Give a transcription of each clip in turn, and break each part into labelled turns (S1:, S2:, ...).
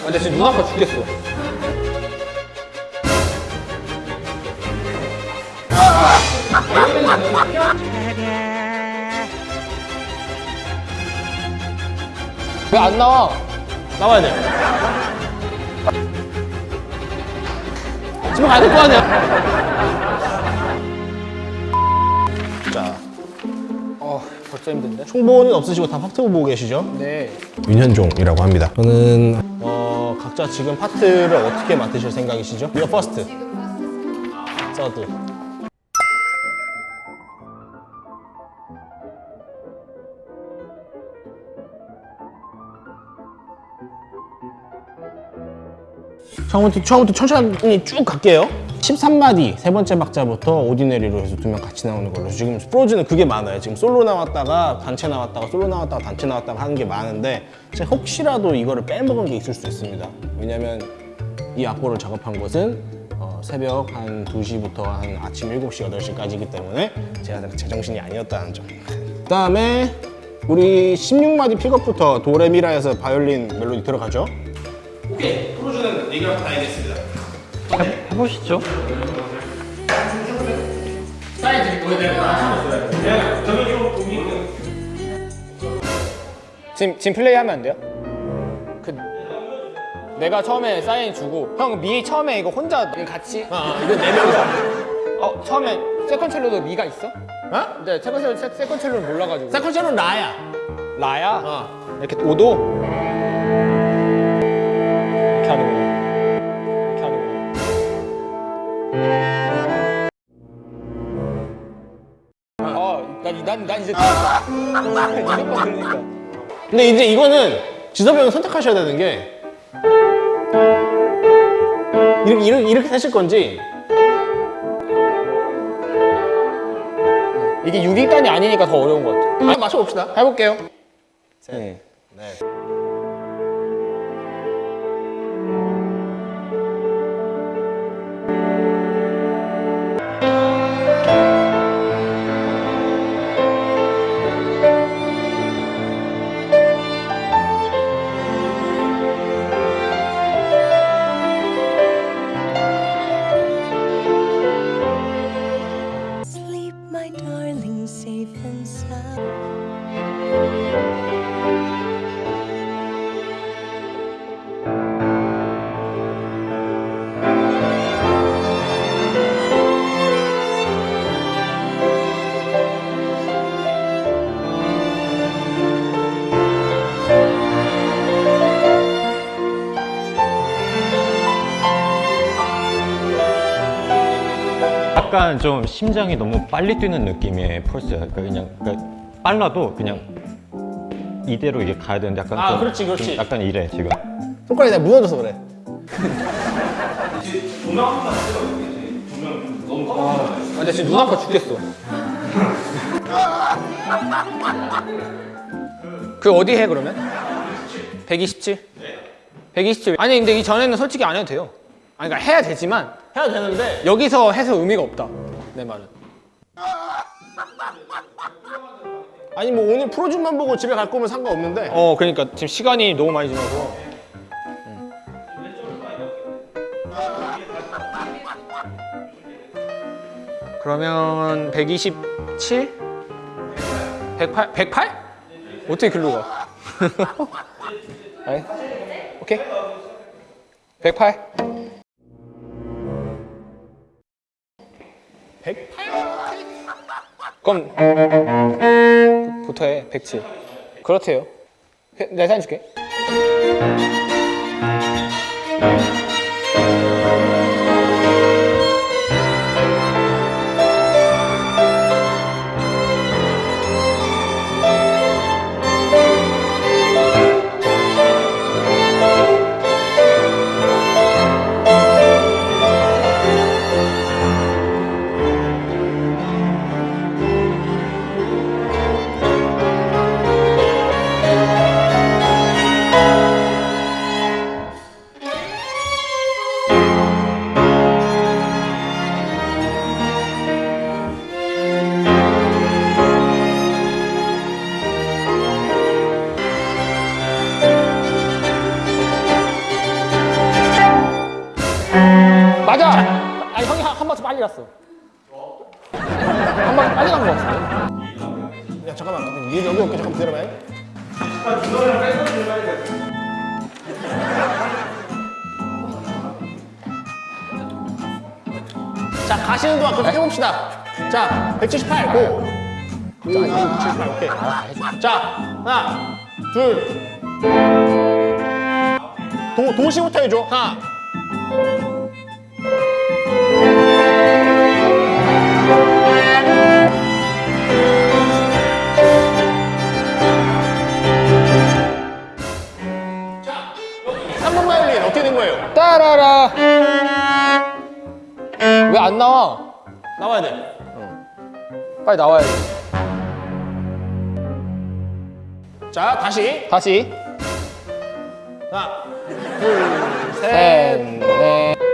S1: 아, 근데 지금 눈 아파 죽겠어. 왜 안 나와? 나와야 돼. 집에 가야 될 거 아니야?
S2: 자,
S1: 어, 벌써 힘든데?
S2: 총보는 없으시고 다 파트 보고 계시죠?
S1: 네.
S2: 윤현종이라고 합니다. 저는 어, 각자 지금 파트를 어떻게 맡으실 생각이시죠? You're first. 서드. 처음부터, 처음부터 천천히 쭉 갈게요. 13마디 세 번째 박자부터 오디네리로 해서 두 명 같이 나오는 걸로. 지금 프로즈는 그게 많아요. 지금 솔로 나왔다가 단체 나왔다가 솔로 나왔다가 단체 나왔다가 하는 게 많은데 제가 혹시라도 이거를 빼먹은 게 있을 수 있습니다. 왜냐면 이 악보를 작업한 것은 어, 새벽 한 2시부터 한 아침 7시, 8시까지이기 때문에 제가 제정신이 아니었다는 점. 그 다음에 우리 16마디 픽업부터 도레미라에서 바이올린 멜로디 들어가죠? 오케이. 프로즈는 얘기를 다 알겠습니다
S3: 해보시죠.
S1: 지금, 지금 플레이하면 안 돼요? 그 내가 처음에 사인 주고 형 미 처음에 이거 혼자 같이
S2: 아, 이건 네 명이서
S1: 어 처음에 세컨 첼로도 미가 있어? 어? 네 세컨 첼로 세, 세컨첼로는 몰라가지고
S2: 세컨처는 라야
S1: 라야
S2: 어.
S1: 이렇게 5도 아난 난 이제 이것만 들으니까
S2: 근데 이제 이거는 지섭이 형은 선택하셔야 되는 게 이렇게, 이렇게, 이렇게 하실 건지
S1: 이게 6위단이 아니니까 더 어려운 것 같아
S2: 아, 맞춰봅시다
S1: 해볼게요 네.
S2: 네.
S3: 약간 좀 심장이 너무 빨리 뛰는 느낌의 펄스야. 그러니까 그냥 그러니까 빨라도 그냥 이대로 이게 가야 되는데 약간
S2: 아,
S3: 좀-
S2: 그렇지, 그렇지.
S3: 좀 약간 이래 지금.
S2: 손가락이 내가 무너져서 그래
S1: 아, 근데 지금 눈 아파 죽겠어. 그 어디 해 그러면? 127? 127. 아니 근데 이 전에는 솔직히 안 해도 돼요. 아니 그러니까 해야 되지만
S2: 해야 되는데
S1: 여기서 해서 의미가 없다. 내 말은.
S2: 아니 뭐 오늘 프로즌만 보고 집에 갈 거면 상관없는데
S1: 어 그러니까 지금 시간이 너무 많이 지나서. 음. 그러면 127? 108? 108? 어떻게 글로 가? 아니, 오케이. 108.
S2: 108?
S1: 그럼 부터 해. 107. 그렇대요. 해- 내가 사진 줄게.
S2: 동안 계속 해봅시다 자 178, 고! 자, 178, 오케이 자 하나 둘 도, 도시부터 해줘 하나 삼번 바이올린 어떻게 된 거예요?
S1: 따라라. 왜 안 나와?
S2: 나와야 돼
S1: 빨리 나와야 돼.
S2: 자 다시
S1: 다시.
S2: 하나
S1: 셋, 넷.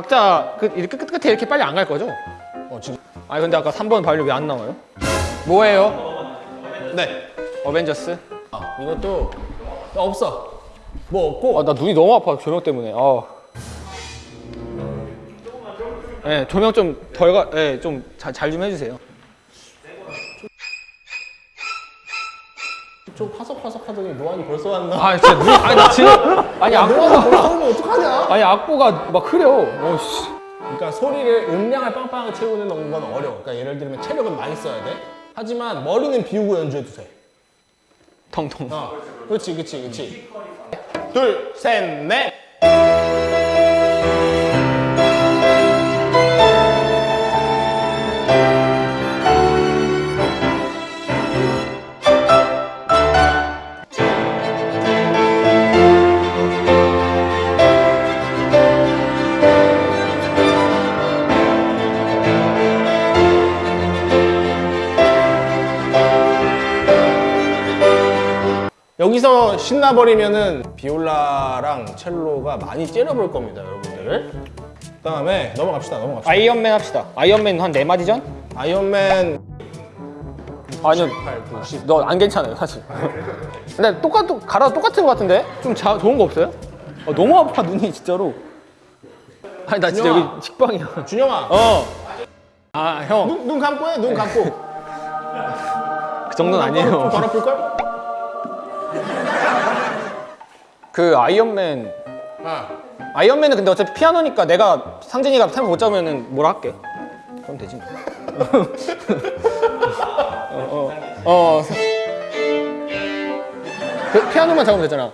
S1: 박자 그 이렇게 끝, 끝에 이렇게 빨리 안 갈 거죠?
S2: 어 지금
S1: 아니 근데 아까 3번 바이올린 왜안 나와요? 뭐예요?
S2: 네
S1: 어벤져스?
S2: 아, 이것도 없어 뭐 없고
S1: 아 나 눈이 너무 아파 조명 때문에. 아. 네, 조명 좀 덜 가, 네, 좀잘 잘좀 해주세요.
S2: 좀 파석파석하더니 노안이 벌써 왔나?
S1: 아 진짜 눈, 아니 나 지금 아니
S2: 벌써
S1: 악보가
S2: 오면 어떡하냐?
S1: 아니 악보가 막 흐려. 어 씨.
S2: 그러니까 소리를 음량을 빵빵하게 채우는 건 어려워 그러니까 예를 들면 체력은 많이 써야 돼 하지만 머리는 비우고 연주해도 돼
S1: 텅텅.
S2: 어, 그렇지 그렇지 그렇지 둘, 셋, 넷 여기서 신나버리면은 비올라랑 첼로가 많이 째려볼 겁니다 여러분들 그 다음에 넘어갑시다 넘어갑시다
S1: 아이언맨 합시다. 아이언맨 한 네 마디 전?
S2: 아이언맨
S1: 아니요. 너안 괜찮아요 사실. 근데 똑같 갈아 똑같은 것 같은데? 좀 자, 좋은 거 없어요? 아, 너무 아파 눈이 진짜로. 아니 나 진짜
S2: 준영아.
S1: 여기 식빵이야.
S2: 준영아
S1: 어. 아 형.
S2: 눈, 눈 감고 해눈 감고
S1: 그 정도는 아니에요.
S2: 좀 더럽힐걸?
S1: 그 아이언맨
S2: 아
S1: 아이언맨은 근데 어차피 피아노니까 내가 상진이가 템포 못 잡으면은 뭐라 할게. 그럼 되지 뭐. 어, 어, 어. 그 피아노만 잡으면 되잖아.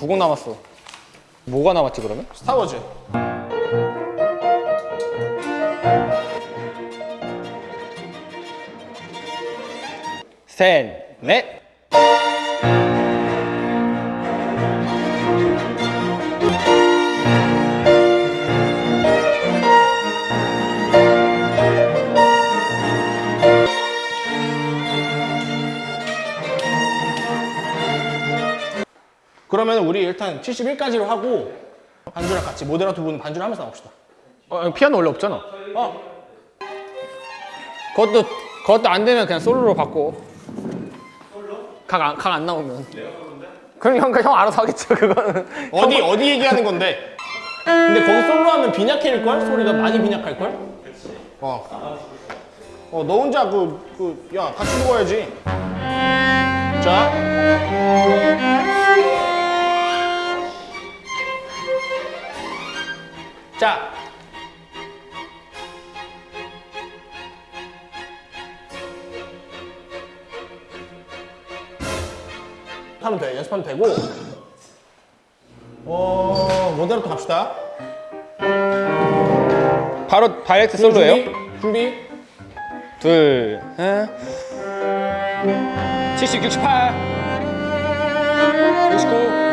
S1: 두 곡 남았어. 뭐가 남았지 그러면?
S2: 스타워즈
S1: 셋, 넷.
S2: 그러면 우리 일단 71까지로 하고 반주랑 같이 모델랑 두분 반주를 하면서 나옵시다
S1: 어, 피아노 원래 없잖아.
S2: 어
S1: 그것도 그것도 안 되면 그냥 솔로로 바꿔. 솔로? 각안 각 안 나오면. 그럼 형, 형 알아서 하겠죠, 그거는.
S2: 어디 어디 얘기하는 건데? 근데 거기 솔로 하면 빈약해질 걸? 소리가 많이 빈약할 걸? 어. 어, 너 혼자 그, 그, 야, 같이 먹어야지. 자. 자. 하면 돼. 연습하면 되고. 어, 모델로 또 갑시다.
S1: 바로 다이렉트 솔로예요?
S2: 준비. 준비.
S1: 둘, 셋. 70, 68. 69.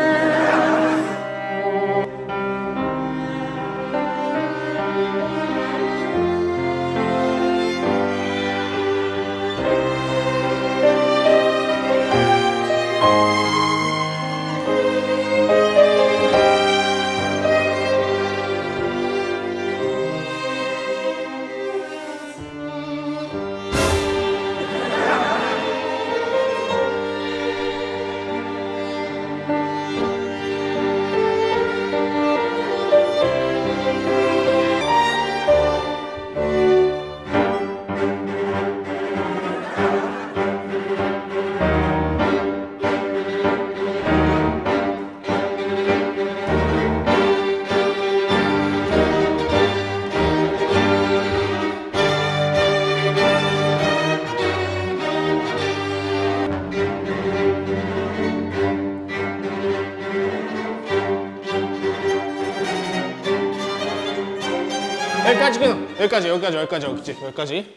S2: 여기까지 여기까지 여기까지 여기까지 여기까지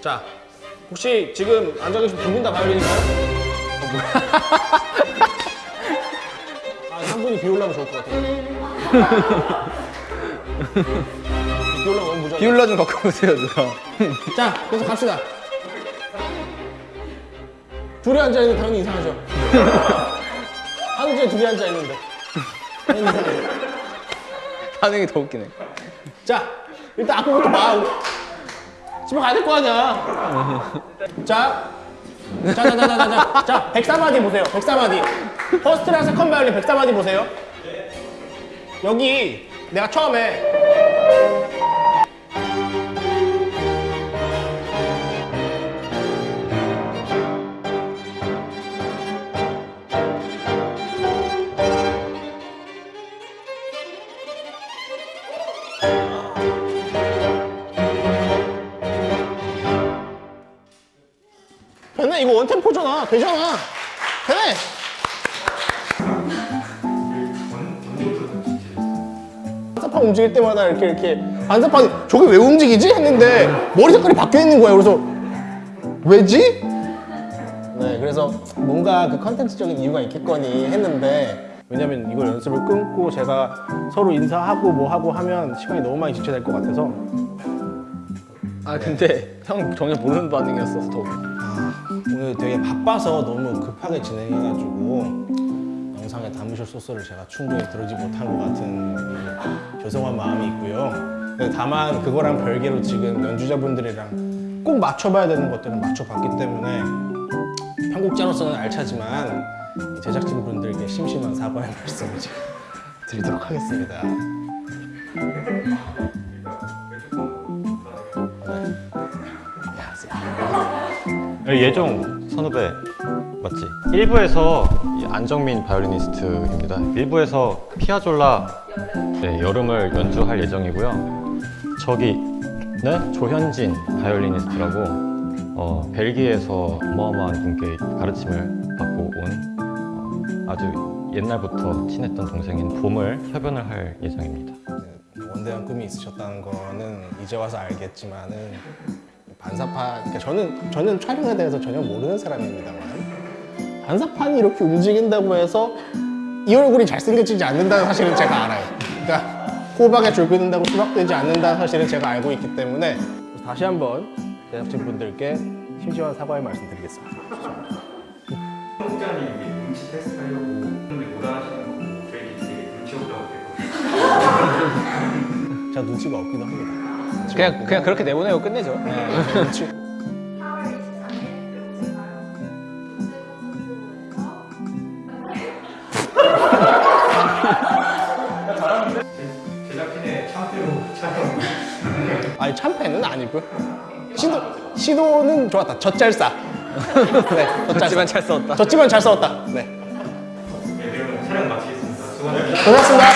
S2: 자 혹시 지금 앉아 계신 두분 다 바이올린인가요? 어, 뭐야? 아한 분이 비 올라면 좋을 것 같아요 비 올라 너무 무조건
S1: 비올라 좀 바꿔보세요, 누나.
S2: 자 계속 갑시다 둘이 앉아있는 데 당연히 이상하죠 한 주에 둘이 앉아있는데
S1: 반응이 더 웃기네.
S2: 자, 일단 아무것도 봐. 집에 가야 될 거 아니야. 자 자자자자자 자 104마디 보세요. 104마디. first랑 second 바이올린 백사마디 보세요. 여기 내가 처음에 되잖아. 되네 반사판 움직일 때마다 이렇게 이렇게 반사판이 저게 왜 움직이지? 했는데 머리 색깔이 바뀌어 있는 거야 그래서 왜지? 네 그래서 뭔가 그 컨텐츠적인 이유가 있겠거니 했는데 왜냐면 이걸 연습을 끊고 제가 서로 인사하고 뭐 하고 하면 시간이 너무 많이 지체될 것 같아서.
S1: 아, 근데 형 전혀 모르는 반응이었어서 더.
S2: 오늘 되게 바빠서 너무 급하게 진행해가지고 영상에 담으실 소스를 제가 충분히 들어지 못한 것 같은 이 죄송한 마음이 있고요. 근데 다만 그거랑 별개로 지금 연주자분들이랑 꼭 맞춰봐야 되는 것들은 맞춰봤기 때문에 편곡자로서는 알차지만 이 제작진분들께 심심한 사과의 말씀을 드리도록 하겠습니다.
S3: 예종 선후배 맞지? 1부에서 안정민 바이올리니스트입니다. 1부에서 피아졸라 네, 여름을 연주할 예정이고요. 저기는 조현진 바이올리니스트라고 어, 벨기에에서 어마어마한 분께 가르침을 받고 온 어, 아주 옛날부터 친했던 동생인 봄을 협연을 할 예정입니다.
S2: 원대한 꿈이 있으셨다는 거는 이제 와서 알겠지만은 반사판 그러니까 저는 저는 촬영에 대해서 전혀 모르는 사람입니다만 반사판이 이렇게 움직인다고 해서 이 얼굴이 잘생겨지지 않는다는 사실은 제가 알아요. 그러니까 호박에 줄 긋는다고 수박되지 않는다는 사실은 제가 알고 있기 때문에 다시 한번 제작진 분들께 심심한 사과의 말씀 드리겠습니다.
S4: 홍자님이 눈치 테스트 하려고 근데 못 하시는 거 저희 되게 눈치 없다고.
S2: 제가 눈치가 없기도 합니다.
S1: 그냥, 그냥 그렇게 내보내고 끝내죠.
S2: 네. 아니 참패는 아니고. 시도, 시도는 좋았다. 젖잘싸. 네,
S1: 젖지만 잘 싸웠다.
S2: 젖지만 잘 싸웠다. 네,
S4: 네 그럼 촬영 마치겠습니다. 수고하셨습니다.
S2: 고맙습니다.